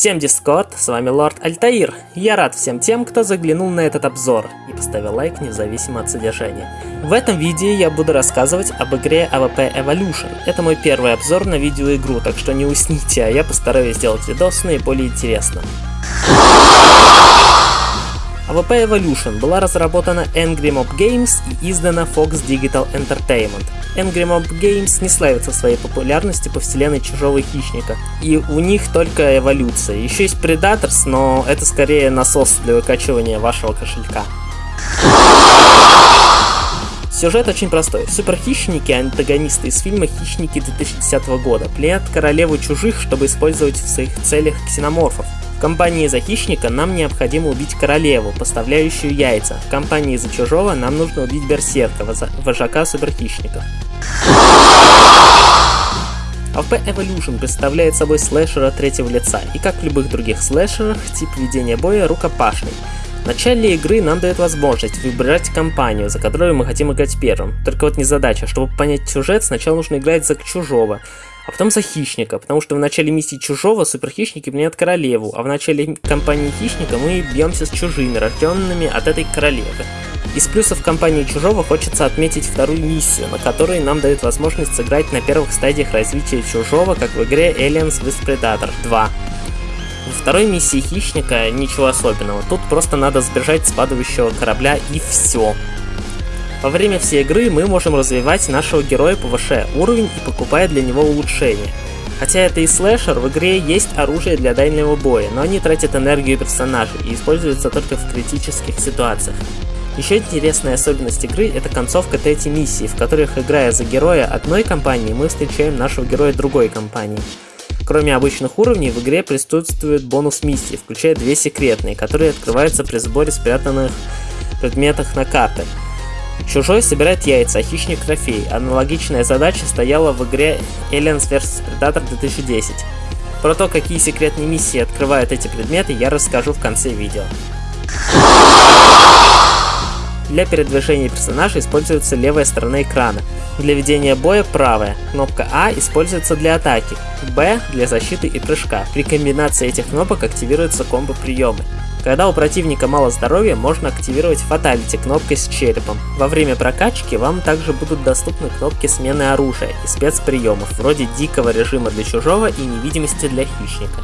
Всем дискорд, с вами Лорд Альтаир. Я рад всем тем, кто заглянул на этот обзор и поставил лайк независимо от содержания. В этом видео я буду рассказывать об игре AVP Evolution. Это мой первый обзор на видеоигру, так что не усните, а я постараюсь сделать видос наиболее интересным. AVP Evolution была разработана Angry Mob Games и издана Fox Digital Entertainment. Angry Mob Games не славится своей популярностью по вселенной Чужого Хищника, и у них только эволюция. Еще есть Predators, но это скорее насос для выкачивания вашего кошелька. Сюжет очень простой. Суперхищники, антагонисты из фильма «Хищники» 2010 года, пленят королеву чужих, чтобы использовать в своих целях ксеноморфов. Компании за хищника нам необходимо убить королеву, поставляющую яйца. В компании за чужого нам нужно убить берсерка, вожака суперхищников. AVP Evolution представляет собой слэшера третьего лица, и как в любых других слэшерах, тип ведения боя рукопашный. В начале игры нам дает возможность выбирать компанию, за которую мы хотим играть первым. Только вот не задача, чтобы понять сюжет, сначала нужно играть за чужого а потом за хищника, потому что в начале миссии чужого суперхищники меняют королеву, а в начале кампании хищника мы бьемся с чужими, рожденными от этой королевы. Из плюсов компании Чужого хочется отметить вторую миссию, на которой нам дают возможность сыграть на первых стадиях развития Чужого, как в игре Aliens vs Predator 2. Во второй миссии Хищника ничего особенного, тут просто надо сбежать с падающего корабля и все. Во время всей игры мы можем развивать нашего героя, повышая уровень и покупая для него улучшения. Хотя это и слэшер, в игре есть оружие для дальнего боя, но они тратят энергию персонажей и используются только в критических ситуациях. Еще интересная особенность игры – это концовка третьей миссии, в которых, играя за героя одной компании, мы встречаем нашего героя другой компании. Кроме обычных уровней, в игре присутствует бонус миссии, включая две секретные, которые открываются при сборе спрятанных предметах на картах. Чужой собирает яйца, а хищник трофей. Аналогичная задача стояла в игре Aliens vs Predator 2010. Про то, какие секретные миссии открывают эти предметы, я расскажу в конце видео. Для передвижения персонажа используется левая сторона экрана. Для ведения боя правая. Кнопка А используется для атаки, Б для защиты и прыжка. При комбинации этих кнопок активируются комбо-приемы. Когда у противника мало здоровья, можно активировать фаталити кнопкой с черепом. Во время прокачки вам также будут доступны кнопки смены оружия и спецприемов, вроде дикого режима для чужого и невидимости для хищника.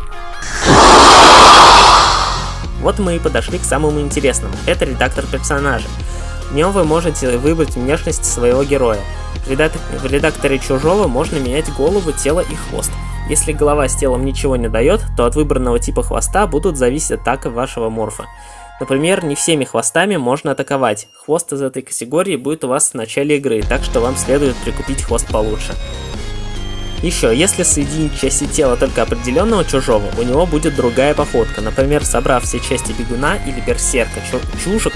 Вот мы и подошли к самому интересному, это редактор персонажа. В нем вы можете выбрать внешность своего героя. В редакторе чужого можно менять голову, тело и хвост. Если голова с телом ничего не дает, то от выбранного типа хвоста будут зависеть атака вашего морфа. Например, не всеми хвостами можно атаковать. Хвост из этой категории будет у вас в начале игры, так что вам следует прикупить хвост получше. Еще, если соединить части тела только определенного чужого, у него будет другая походка. Например, собрав все части бегуна или берсерка, чужик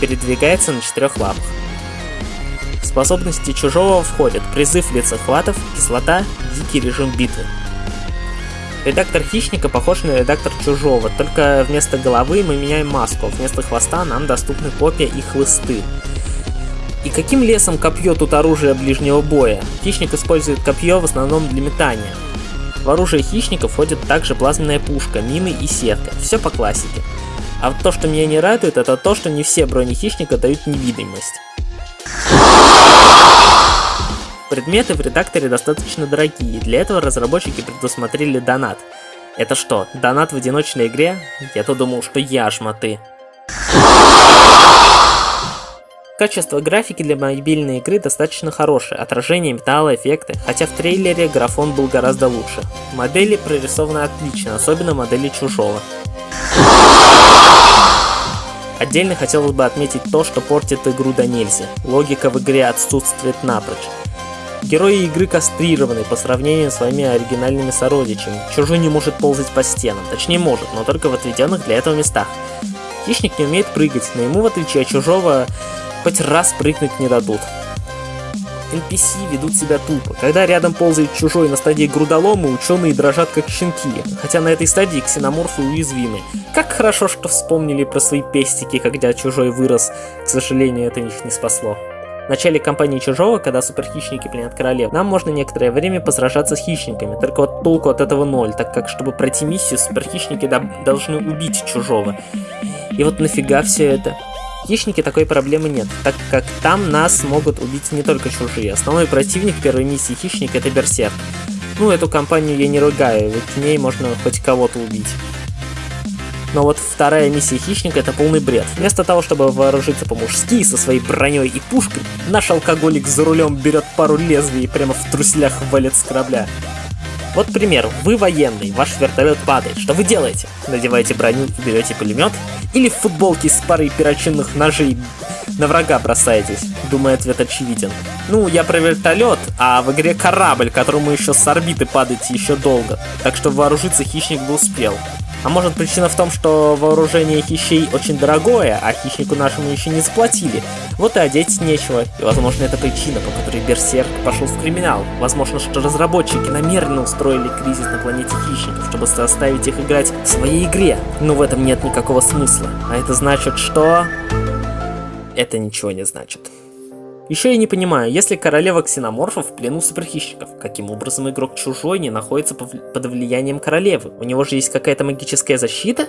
передвигается на четырех лапах. Способности чужого входят призыв лицехватов, кислота, дикий режим битвы. Редактор хищника похож на редактор чужого, только вместо головы мы меняем маску, а вместо хвоста нам доступны копья и хлысты. И каким лесом копье тут оружие ближнего боя? Хищник использует копье в основном для метания. В оружие хищника входит также плазменная пушка, мины и сетка. Все по классике. А то, что меня не радует, это то, что не все брони хищника дают невидимость. Предметы в редакторе достаточно дорогие, для этого разработчики предусмотрели донат. Это что, донат в одиночной игре? Я-то думал, что яшматы. Качество графики для мобильной игры достаточно хорошее, отражение металла, эффекты, хотя в трейлере графон был гораздо лучше. Модели прорисованы отлично, особенно модели чужого. Отдельно хотелось бы отметить то, что портит игру до нельзя. Логика в игре отсутствует напрочь. Герои игры кастрированы по сравнению с своими оригинальными сородичами. Чужой не может ползать по стенам, точнее может, но только в отведенных для этого местах. Хищник не умеет прыгать, но ему в отличие от чужого хоть раз прыгнуть не дадут. NPC ведут себя тупо. Когда рядом ползает чужой на стадии грудолома, ученые дрожат как щенки, хотя на этой стадии ксеноморфы уязвимы. Как хорошо, что вспомнили про свои пестики, когда чужой вырос, к сожалению, это их не спасло. В начале кампании Чужого, когда суперхищники пленят королев, нам можно некоторое время посражаться с хищниками, только вот толку от этого ноль, так как, чтобы пройти миссию, суперхищники должны убить Чужого. И вот нафига все это? Хищники такой проблемы нет, так как там нас могут убить не только чужие. Основной противник первой миссии Хищник это Берсерк. Ну, эту компанию я не ругаю, ведь в ней можно хоть кого-то убить. Но вот вторая миссия Хищника это полный бред. Вместо того, чтобы вооружиться по-мужски со своей броней и пушкой, наш алкоголик за рулем берет пару лезвий и прямо в труселях валит с корабля. Вот пример, вы военный, ваш вертолет падает, что вы делаете? Надеваете броню берете пулемет? Или в футболке с парой перочинных ножей на врага бросаетесь? Думаю, ответ очевиден. Ну, я про вертолет, а в игре корабль, которому еще с орбиты падать еще долго. Так что вооружиться хищник бы успел. А может причина в том, что вооружение хищей очень дорогое, а хищнику нашему еще не заплатили. Вот и одеть нечего. И возможно это причина, по которой Берсерк пошел в криминал. Возможно, что разработчики намеренно устроили кризис на планете хищников, чтобы заставить их играть в своей игре. Но в этом нет никакого смысла. А это значит, что... Это ничего не значит. Еще я не понимаю, если королева ксеноморфов в плену суперхищников, каким образом игрок чужой не находится под влиянием королевы? У него же есть какая-то магическая защита?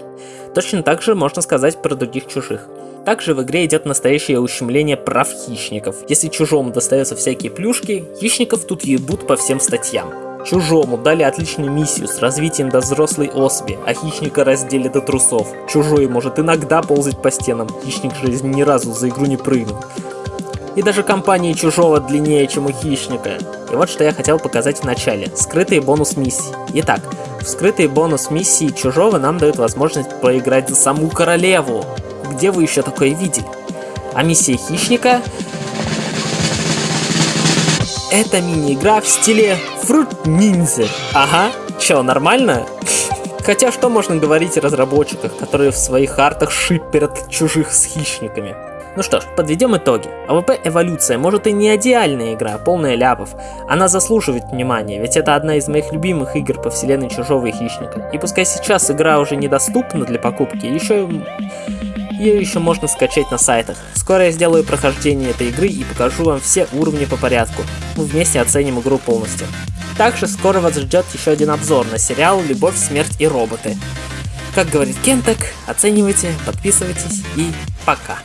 Точно так же можно сказать про других чужих. Также в игре идет настоящее ущемление прав хищников. Если чужому достаются всякие плюшки, хищников тут ебут по всем статьям. Чужому дали отличную миссию с развитием до взрослой особи, а хищника раздели до трусов. Чужой может иногда ползать по стенам, хищник же ни разу за игру не прыгнул. И даже компании чужого длиннее, чем у хищника. И вот что я хотел показать в начале. Скрытые бонус миссии. Итак, в скрытые бонус миссии чужого нам дают возможность поиграть за саму королеву. Где вы еще такое видели? А миссия хищника... Это мини-игра в стиле Fruit Ninja. Ага, чё, нормально? Хотя что можно говорить о разработчиках, которые в своих артах шиперят чужих с хищниками? Ну что ж, подведем итоги. АВП Эволюция может и не идеальная игра, а полная ляпов. Она заслуживает внимания, ведь это одна из моих любимых игр по вселенной Чужого и Хищника. И пускай сейчас игра уже недоступна для покупки, еще ее еще можно скачать на сайтах. Скоро я сделаю прохождение этой игры и покажу вам все уровни по порядку. Мы вместе оценим игру полностью. Также скоро вас ждет еще один обзор на сериал «Любовь, смерть и роботы». Как говорит Кентек, оценивайте, подписывайтесь и пока.